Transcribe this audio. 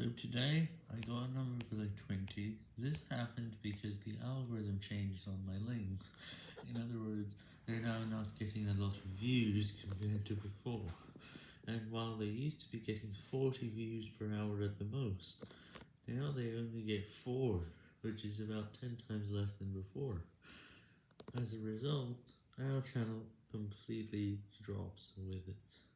So today, I got a number for below 20. This happened because the algorithm changed on my links. In other words, they're now not getting a lot of views compared to before. And while they used to be getting 40 views per hour at the most, now they only get 4, which is about 10 times less than before. As a result, our channel completely drops with it.